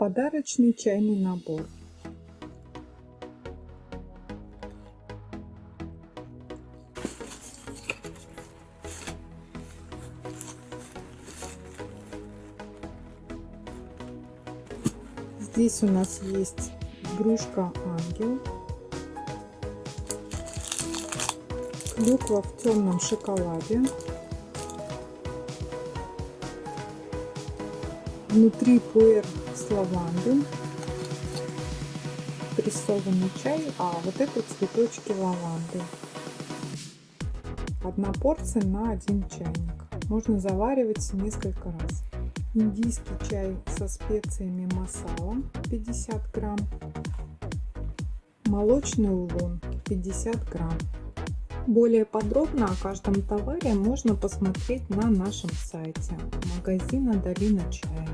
Подарочный чайный набор. Здесь у нас есть игрушка ангел, клюква в темном шоколаде, внутри пуэр с лаванды, прессованный чай, а вот это цветочки лаванды. Одна порция на один чайник. Можно заваривать несколько раз. Индийский чай со специями масала 50 грамм. Молочный улун 50 грамм. Более подробно о каждом товаре можно посмотреть на нашем сайте магазина Долина Чая.